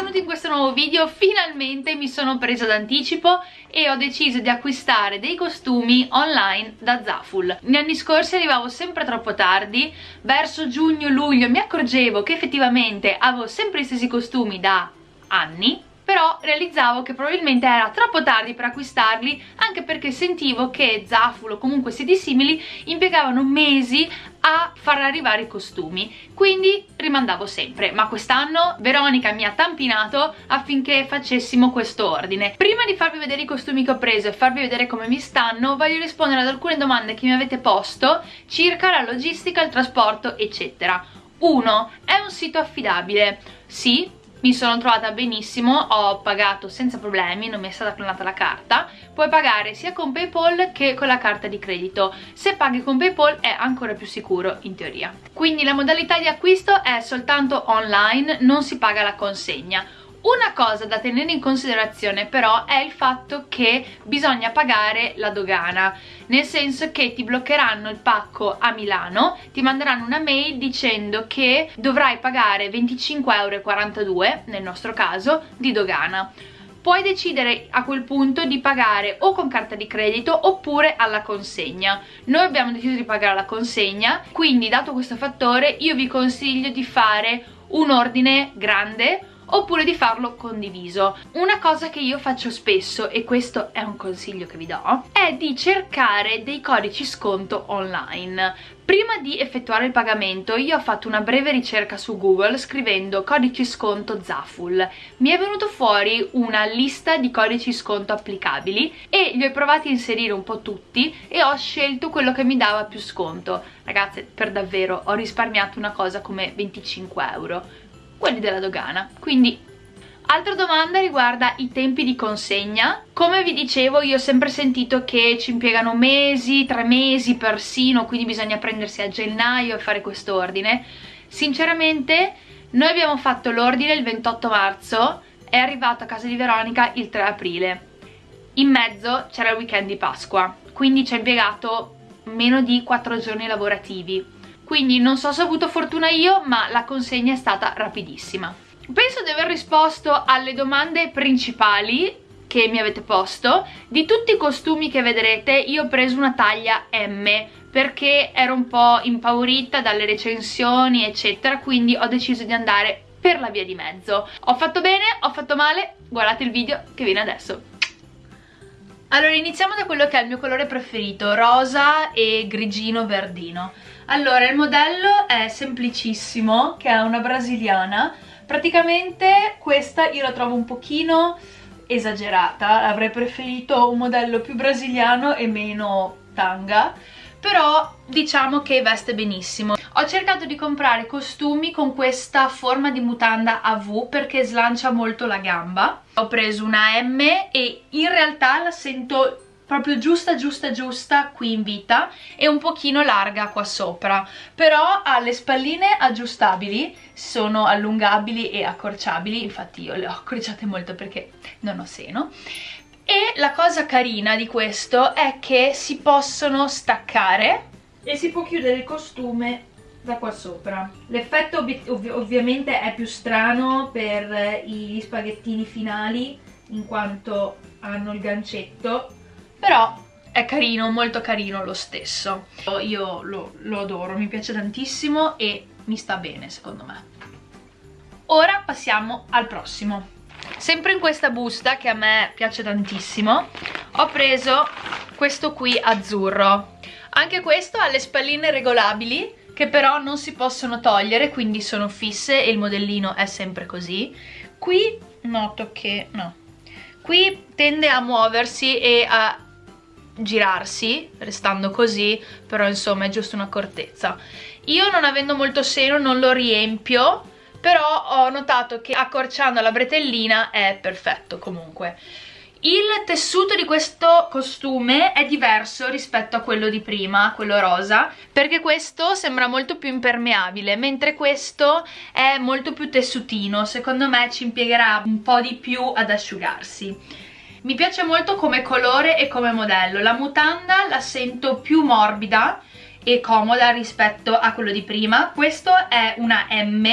benvenuti in questo nuovo video, finalmente mi sono presa d'anticipo e ho deciso di acquistare dei costumi online da Zaful. Negli anni scorsi arrivavo sempre troppo tardi, verso giugno-luglio mi accorgevo che effettivamente avevo sempre gli stessi costumi da anni però realizzavo che probabilmente era troppo tardi per acquistarli anche perché sentivo che Zaful o comunque siti simili impiegavano mesi a far arrivare i costumi quindi rimandavo sempre ma quest'anno Veronica mi ha tampinato affinché facessimo questo ordine prima di farvi vedere i costumi che ho preso e farvi vedere come mi stanno voglio rispondere ad alcune domande che mi avete posto circa la logistica, il trasporto eccetera 1. È un sito affidabile? Sì, mi sono trovata benissimo, ho pagato senza problemi, non mi è stata clonata la carta, puoi pagare sia con Paypal che con la carta di credito, se paghi con Paypal è ancora più sicuro in teoria. Quindi la modalità di acquisto è soltanto online, non si paga la consegna. Una cosa da tenere in considerazione però è il fatto che bisogna pagare la dogana, nel senso che ti bloccheranno il pacco a Milano, ti manderanno una mail dicendo che dovrai pagare 25,42 euro, nel nostro caso, di dogana puoi decidere a quel punto di pagare o con carta di credito oppure alla consegna. Noi abbiamo deciso di pagare alla consegna, quindi dato questo fattore io vi consiglio di fare un ordine grande oppure di farlo condiviso. Una cosa che io faccio spesso, e questo è un consiglio che vi do, è di cercare dei codici sconto online. Prima di effettuare il pagamento io ho fatto una breve ricerca su Google scrivendo codici sconto Zaful. Mi è venuto fuori una lista di codici sconto applicabili e li ho provati a inserire un po' tutti e ho scelto quello che mi dava più sconto. Ragazze, per davvero ho risparmiato una cosa come 25 euro quelli della dogana quindi Altra domanda riguarda i tempi di consegna. Come vi dicevo io ho sempre sentito che ci impiegano mesi, tre mesi persino, quindi bisogna prendersi a gennaio e fare questo ordine. Sinceramente noi abbiamo fatto l'ordine il 28 marzo, è arrivato a casa di Veronica il 3 aprile. In mezzo c'era il weekend di Pasqua, quindi ci ha impiegato meno di 4 giorni lavorativi quindi non so se ho avuto fortuna io ma la consegna è stata rapidissima. Penso di aver risposto alle domande principali che mi avete posto. Di tutti i costumi che vedrete io ho preso una taglia M perché ero un po' impaurita dalle recensioni eccetera quindi ho deciso di andare per la via di mezzo. Ho fatto bene, ho fatto male? Guardate il video che viene adesso allora iniziamo da quello che è il mio colore preferito rosa e grigino verdino allora, il modello è semplicissimo, che è una brasiliana. Praticamente questa io la trovo un pochino esagerata, avrei preferito un modello più brasiliano e meno tanga, però diciamo che veste benissimo. Ho cercato di comprare costumi con questa forma di mutanda a V perché slancia molto la gamba. Ho preso una M e in realtà la sento proprio giusta giusta giusta qui in vita e un pochino larga qua sopra. Però ha le spalline aggiustabili sono allungabili e accorciabili. Infatti io le ho accorciate molto perché non ho seno. E la cosa carina di questo è che si possono staccare e si può chiudere il costume da qua sopra. L'effetto ov ovviamente è più strano per gli spaghettini finali in quanto hanno il gancetto però è carino, molto carino lo stesso. Io lo, lo adoro, mi piace tantissimo e mi sta bene secondo me. Ora passiamo al prossimo. Sempre in questa busta che a me piace tantissimo ho preso questo qui azzurro. Anche questo ha le spalline regolabili che però non si possono togliere quindi sono fisse e il modellino è sempre così. Qui noto che no. Qui tende a muoversi e a girarsi restando così però insomma è giusto un'accortezza. Io non avendo molto seno non lo riempio però ho notato che accorciando la bretellina è perfetto comunque il tessuto di questo costume è diverso rispetto a quello di prima, quello rosa, perché questo sembra molto più impermeabile, mentre questo è molto più tessutino, secondo me ci impiegherà un po' di più ad asciugarsi. Mi piace molto come colore e come modello. La mutanda la sento più morbida e comoda rispetto a quello di prima. Questo è una M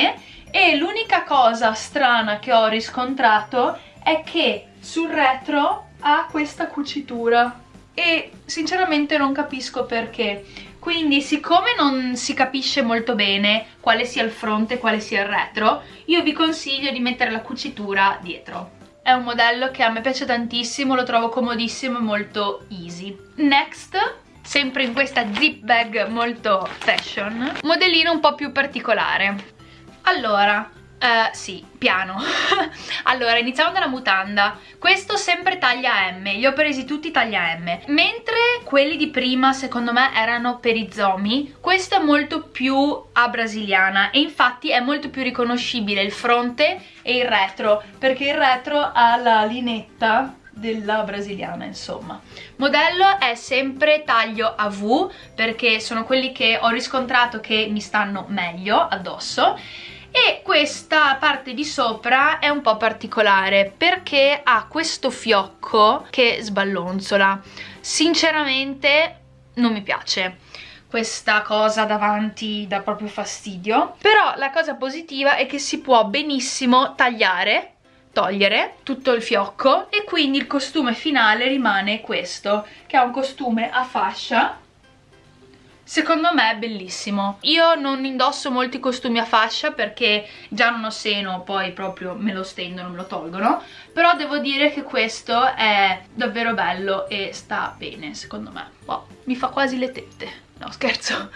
e l'unica cosa strana che ho riscontrato è che sul retro ha questa cucitura e sinceramente non capisco perché quindi siccome non si capisce molto bene quale sia il fronte e quale sia il retro io vi consiglio di mettere la cucitura dietro è un modello che a me piace tantissimo, lo trovo comodissimo e molto easy. Next, sempre in questa zip bag molto fashion, modellino un po' più particolare. Allora, Uh, sì, piano. allora, iniziamo dalla mutanda. Questo sempre taglia M, li ho presi tutti taglia M. Mentre quelli di prima, secondo me, erano per i zomi, questo è molto più a brasiliana e infatti è molto più riconoscibile il fronte e il retro, perché il retro ha la linetta della brasiliana insomma modello è sempre taglio a V perché sono quelli che ho riscontrato che mi stanno meglio addosso e questa parte di sopra è un po' particolare perché ha questo fiocco che sballonzola. Sinceramente non mi piace questa cosa davanti dà proprio fastidio. Però la cosa positiva è che si può benissimo tagliare togliere tutto il fiocco e quindi il costume finale rimane questo che è un costume a fascia Secondo me è bellissimo. Io non indosso molti costumi a fascia perché già non ho seno, poi proprio me lo stendono, me lo tolgono. Però devo dire che questo è davvero bello e sta bene, secondo me. Wow, mi fa quasi le tette. No, scherzo.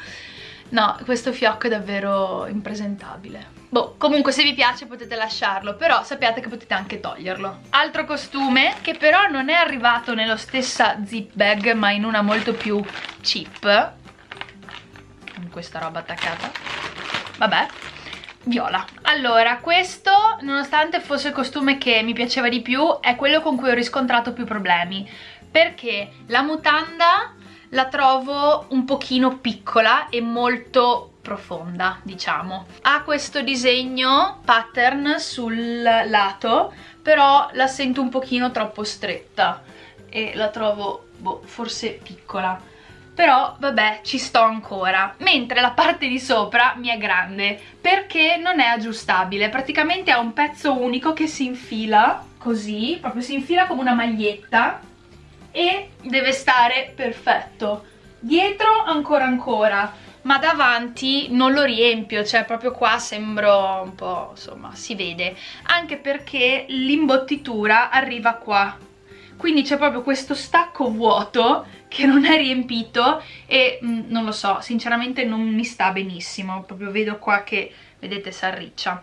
No, questo fiocco è davvero impresentabile. Boh, comunque se vi piace potete lasciarlo, però sappiate che potete anche toglierlo. Altro costume, che però non è arrivato nella stessa zip bag, ma in una molto più cheap, questa roba attaccata. Vabbè viola. Allora questo nonostante fosse il costume che mi piaceva di più è quello con cui ho riscontrato più problemi. Perché la mutanda la trovo un pochino piccola e molto profonda diciamo. Ha questo disegno pattern sul lato però la sento un pochino troppo stretta e la trovo boh, forse piccola però vabbè ci sto ancora. Mentre la parte di sopra mi è grande perché non è aggiustabile. Praticamente ha un pezzo unico che si infila così proprio si infila come una maglietta e deve stare perfetto. Dietro ancora ancora ma davanti non lo riempio, cioè proprio qua sembro un po', insomma, si vede, anche perché l'imbottitura arriva qua, quindi c'è proprio questo stacco vuoto che non è riempito e mh, mm, non lo so, sinceramente non mi sta benissimo, proprio vedo qua che, vedete, si arriccia.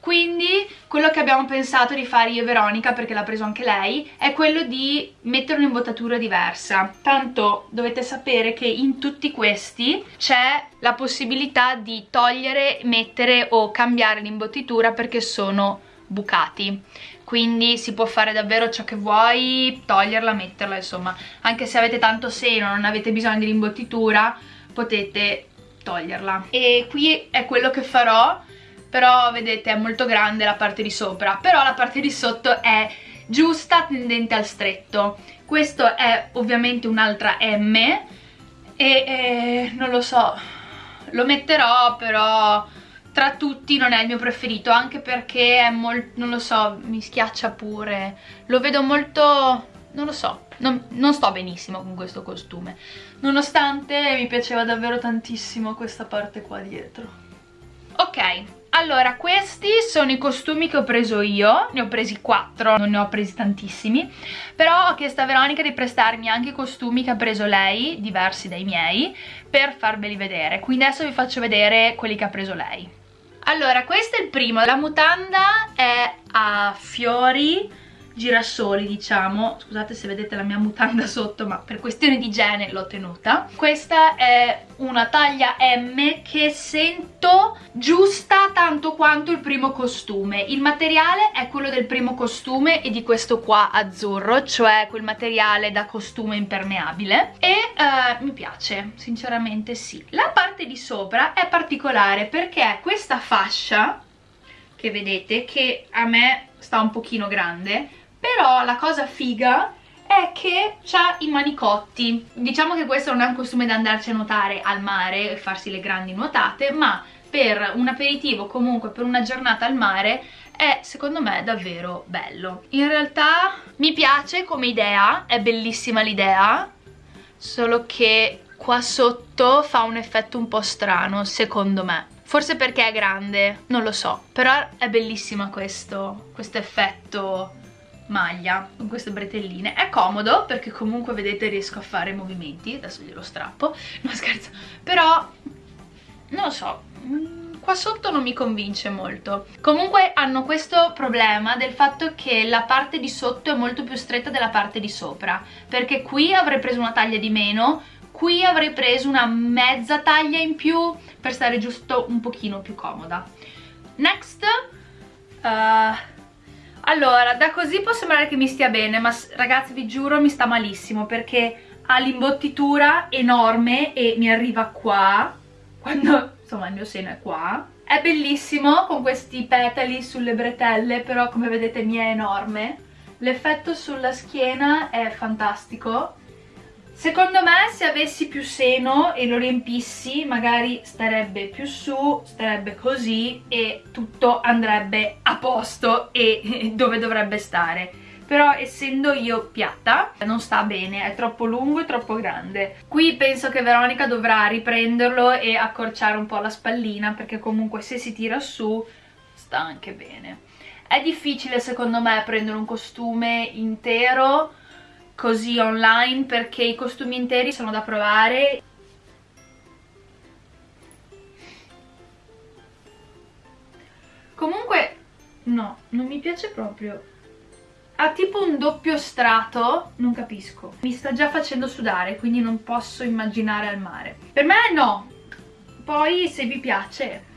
Quindi quello che abbiamo pensato di fare io e Veronica, perché l'ha preso anche lei, è quello di mettere un'imbottatura diversa. Tanto dovete sapere che in tutti questi c'è la possibilità di togliere, mettere o cambiare l'imbottitura perché sono bucati quindi si può fare davvero ciò che vuoi, toglierla, metterla, insomma, anche se avete tanto seno, non avete bisogno di rimbottitura, potete toglierla. E qui è quello che farò, però vedete è molto grande la parte di sopra, però la parte di sotto è giusta, tendente al stretto. Questo è ovviamente un'altra M e, e non lo so, lo metterò però tra tutti non è il mio preferito anche perché è molto, non lo so, mi schiaccia pure. Lo vedo molto, non lo so non, non sto benissimo con questo costume. Nonostante mi piaceva davvero tantissimo questa parte qua dietro. Ok allora, questi sono i costumi che ho preso io, ne ho presi quattro, non ne ho presi tantissimi, però ho chiesto a Veronica di prestarmi anche i costumi che ha preso lei, diversi dai miei, per farveli vedere. Quindi adesso vi faccio vedere quelli che ha preso lei. Allora, questo è il primo. La mutanda è a fiori girasoli diciamo. Scusate se vedete la mia mutanda sotto ma per questione di igiene l'ho tenuta. Questa è una taglia M che sento giusta tanto quanto il primo costume. Il materiale è quello del primo costume e di questo qua azzurro cioè quel materiale da costume impermeabile. E uh, mi piace sinceramente sì. La parte di sopra è particolare perché questa fascia che vedete che a me sta un pochino grande però la cosa figa è che ha i manicotti. Diciamo che questo non è un costume da andarci a nuotare al mare e farsi le grandi nuotate ma per un aperitivo comunque per una giornata al mare è secondo me davvero bello. In realtà mi piace come idea è bellissima l'idea solo che qua sotto fa un effetto un po' strano secondo me. Forse perché è grande non lo so però è bellissima questo questo effetto maglia con queste bretelline. È comodo perché comunque vedete riesco a fare movimenti. Adesso glielo strappo. No scherzo. Però non lo so mm, qua sotto non mi convince molto. Comunque hanno questo problema del fatto che la parte di sotto è molto più stretta della parte di sopra. Perché qui avrei preso una taglia di meno qui avrei preso una mezza taglia in più per stare giusto un pochino più comoda. Next uh, allora, da così può sembrare che mi stia bene, ma ragazzi vi giuro mi sta malissimo perché ha l'imbottitura enorme e mi arriva qua, quando insomma il mio seno è qua. È bellissimo con questi petali sulle bretelle, però come vedete mi è enorme. L'effetto sulla schiena è fantastico Secondo me se avessi più seno e lo riempissi magari starebbe più su, starebbe così e tutto andrebbe a posto e dove dovrebbe stare. Però essendo io piatta non sta bene, è troppo lungo e troppo grande. Qui penso che Veronica dovrà riprenderlo e accorciare un po' la spallina perché comunque se si tira su sta anche bene. È difficile secondo me prendere un costume intero così online perché i costumi interi sono da provare. Comunque no, non mi piace proprio. Ha tipo un doppio strato non capisco. Mi sta già facendo sudare quindi non posso immaginare al mare. Per me no. Poi se vi piace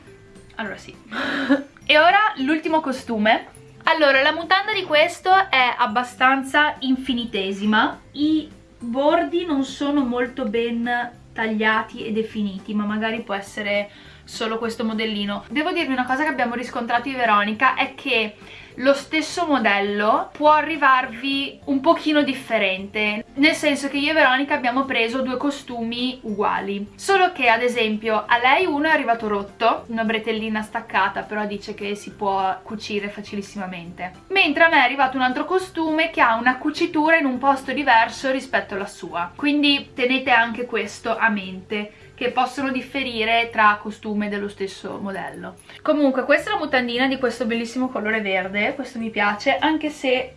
allora sì. E ora l'ultimo costume allora, la mutanda di questo è abbastanza infinitesima. I bordi non sono molto ben tagliati e definiti, ma magari può essere solo questo modellino. Devo dirvi una cosa che abbiamo riscontrato di Veronica, è che lo stesso modello può arrivarvi un pochino differente nel senso che io e Veronica abbiamo preso due costumi uguali. Solo che ad esempio a lei uno è arrivato rotto una bretellina staccata però dice che si può cucire facilissimamente. Mentre a me è arrivato un altro costume che ha una cucitura in un posto diverso rispetto alla sua. Quindi tenete anche questo a mente che possono differire tra costume dello stesso modello. Comunque questa è la mutandina di questo bellissimo colore verde, questo mi piace, anche se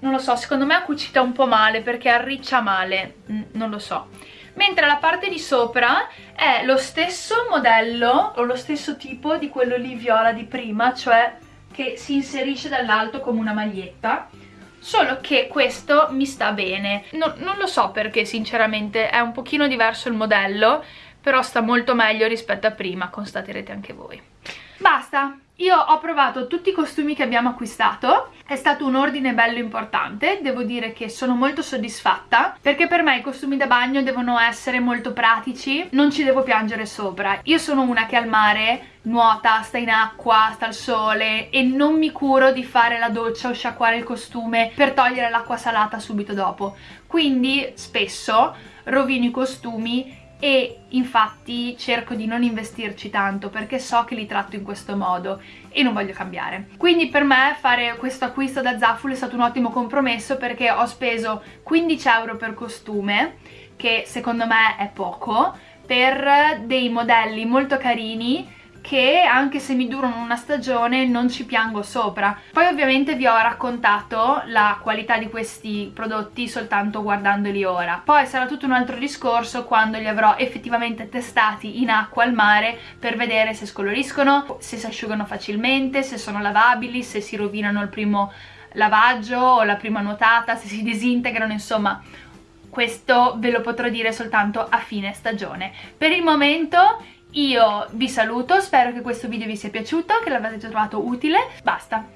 non lo so, secondo me è cucita un po' male perché arriccia male, non lo so. Mentre la parte di sopra è lo stesso modello o lo stesso tipo di quello lì viola di prima, cioè che si inserisce dall'alto come una maglietta solo che questo mi sta bene no, non lo so perché sinceramente è un pochino diverso il modello però sta molto meglio rispetto a prima, constaterete anche voi. Basta, io ho provato tutti i costumi che abbiamo acquistato, è stato un ordine bello importante, devo dire che sono molto soddisfatta perché per me i costumi da bagno devono essere molto pratici, non ci devo piangere sopra. Io sono una che al mare nuota, sta in acqua, sta al sole e non mi curo di fare la doccia o sciacquare il costume per togliere l'acqua salata subito dopo. Quindi spesso rovino i costumi e infatti cerco di non investirci tanto perché so che li tratto in questo modo e non voglio cambiare. Quindi per me fare questo acquisto da Zaful è stato un ottimo compromesso perché ho speso 15 euro per costume, che secondo me è poco, per dei modelli molto carini che anche se mi durano una stagione non ci piango sopra. Poi ovviamente vi ho raccontato la qualità di questi prodotti soltanto guardandoli ora. Poi sarà tutto un altro discorso quando li avrò effettivamente testati in acqua al mare per vedere se scoloriscono, se si asciugano facilmente, se sono lavabili, se si rovinano il primo lavaggio o la prima nuotata, se si disintegrano, insomma questo ve lo potrò dire soltanto a fine stagione. Per il momento io vi saluto, spero che questo video vi sia piaciuto, che l'avete trovato utile, basta,